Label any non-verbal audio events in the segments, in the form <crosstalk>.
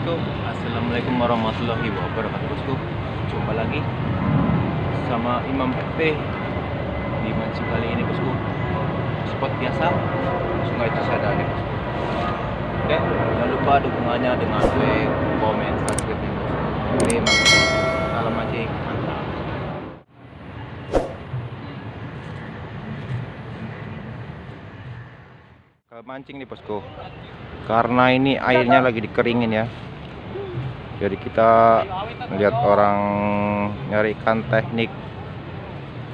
bosku Assalamualaikum warahmatullahi wabarakatuh. Bosku Jumpa lagi Sama Imam FP Di mancing kali ini bosku Spot biasa Sungai Cisadane bosku Oke Jangan lupa dukungannya dengan like, komen, subscribe bosku Terima kasih Salam mancing Mantap mancing nih bosku karena ini airnya lagi dikeringin ya jadi kita lihat orang nyari ikan teknik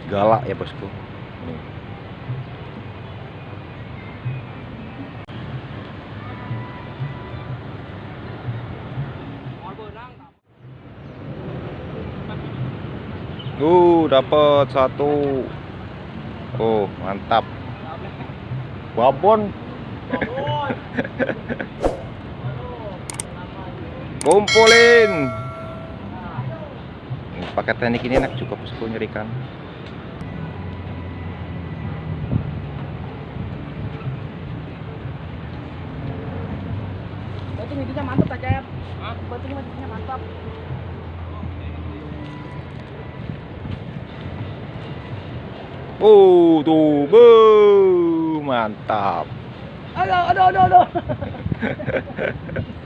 galak ya bosku Nih. Uh, dapat satu. Oh, mantap. Babon. <laughs> Kumpulin. Pakai teknik ini enak juga bosku nyerikan. Mantap aja ya. Mantap. Oh, tuh, bu, mantap. Aduh, aduh, aduh, aduh. <laughs>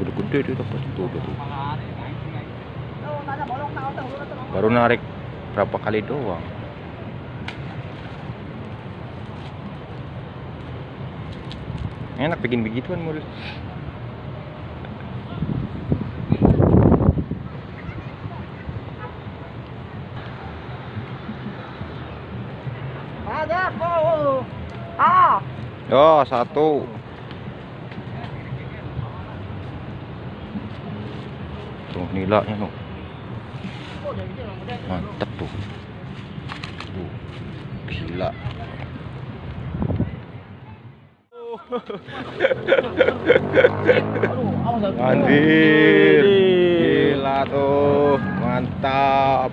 Gede-gede dia dapat tuh, tuh, tuh. Baru narik berapa kali doang. Enak bikin begituan mulut. Ada, oh. Ah. Oh, satu. Tuh nilainya tuh. Mantep tuh. Tuh. Gila. Anjir. Gila tuh. Mantap.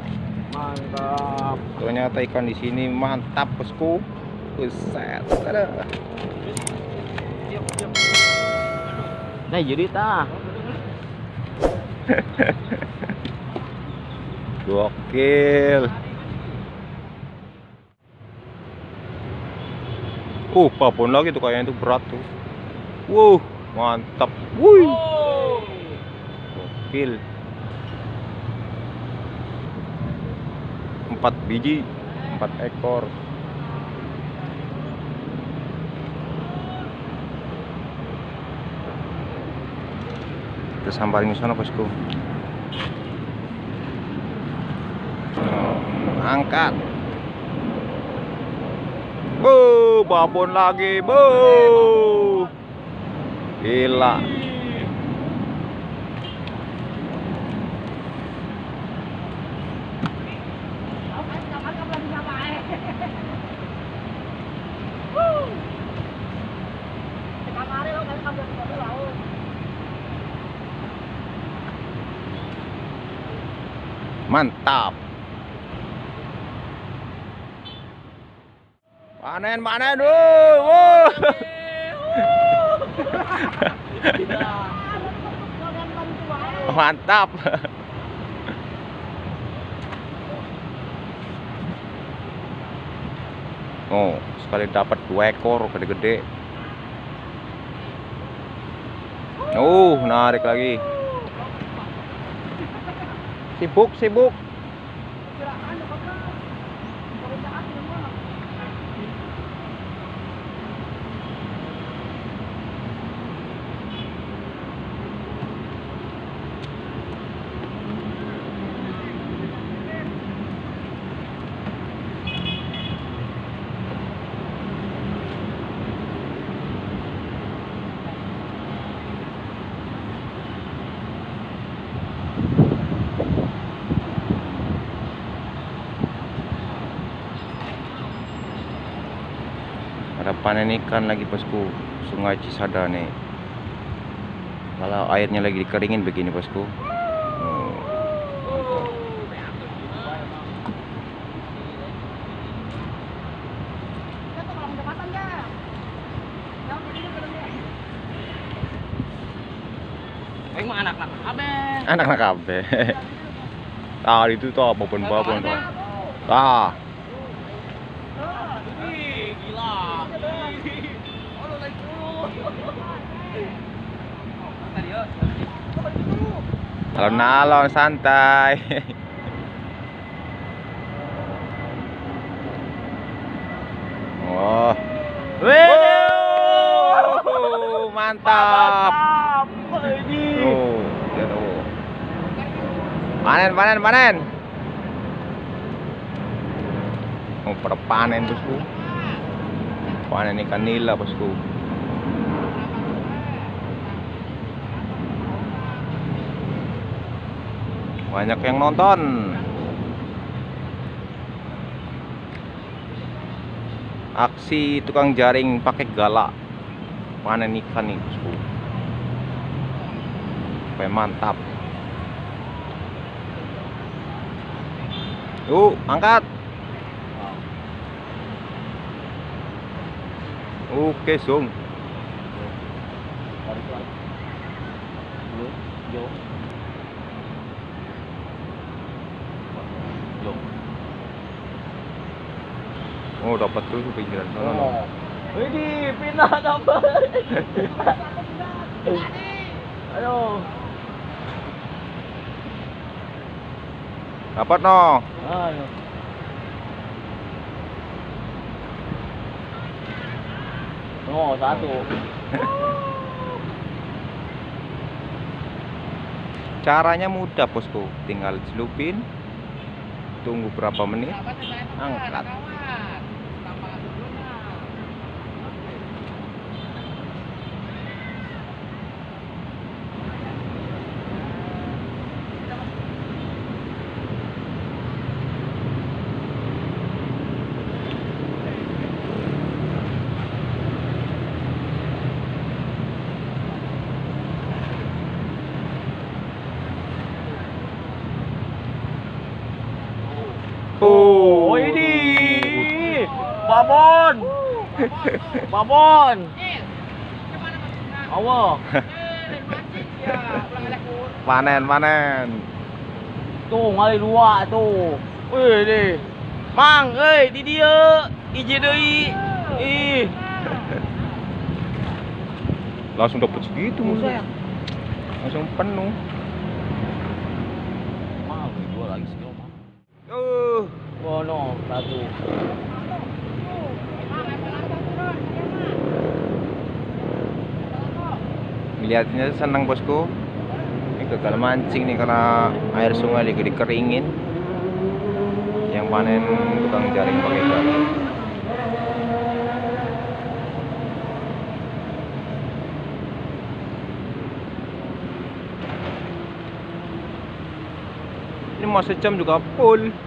Mantap. Ternyata ikan di sini mantap, bosku. Buset. Ada. Nah, jadi ta. Gokil. Uh, babon lagi tuh kayaknya itu berat tuh. Wuh, mantap. Wuih. Gokil. Empat biji, empat ekor. Kita sambarin ke sana bosku. angkat Bu, babon lagi, bu. Gila. Mantap. Panen, panen, wuh, wuh. Mantap. Oh, sekali dapat dua ekor gede-gede. Oh, narik lagi. Sibuk, sibuk. Panen ikan lagi bosku. Sungai Cisadane kalau airnya lagi dikeringin begini bosku. Oh, anak-anak kabeh. anak-anak kabeh <laughs> ah itu tuh babon-babon tuh. Ah Ih, gila. Alon-alon santai oh Wow, mantap. Tuh, ya tuh. Panen, panen, panen. Oh, pada panen bosku. Panen ikan nila bosku. Banyak yang nonton. Aksi tukang jaring pakai galak panen ikan nih bosku. Sampai mantap. Yuk, angkat. Oke, Sung. Oh, dapat tuh pinggiran sana. no. Widih, pindah dapat. Ayo. Dapat no. Ayo. Oh, satu. <laughs> Caranya mudah, Bosku. Tinggal celupin. Tunggu berapa menit. Angkat. Oh, ini. Babon. Babon. Awa. <laughs> Panen, panen. Tuh, ngali dua tuh. Wih, deh. Mang, eh, di dia. Ije deui. Ih. Langsung dapat segitu, Musa. Langsung penuh. Mang, dua lagi sih, Mang. Uh, Oh, no, satu. Lihatnya senang bosku. Ini gagal mancing nih karena air sungai lagi dikeringin. Yang panen tukang jaring pakai galak. Ini mau sejam juga full.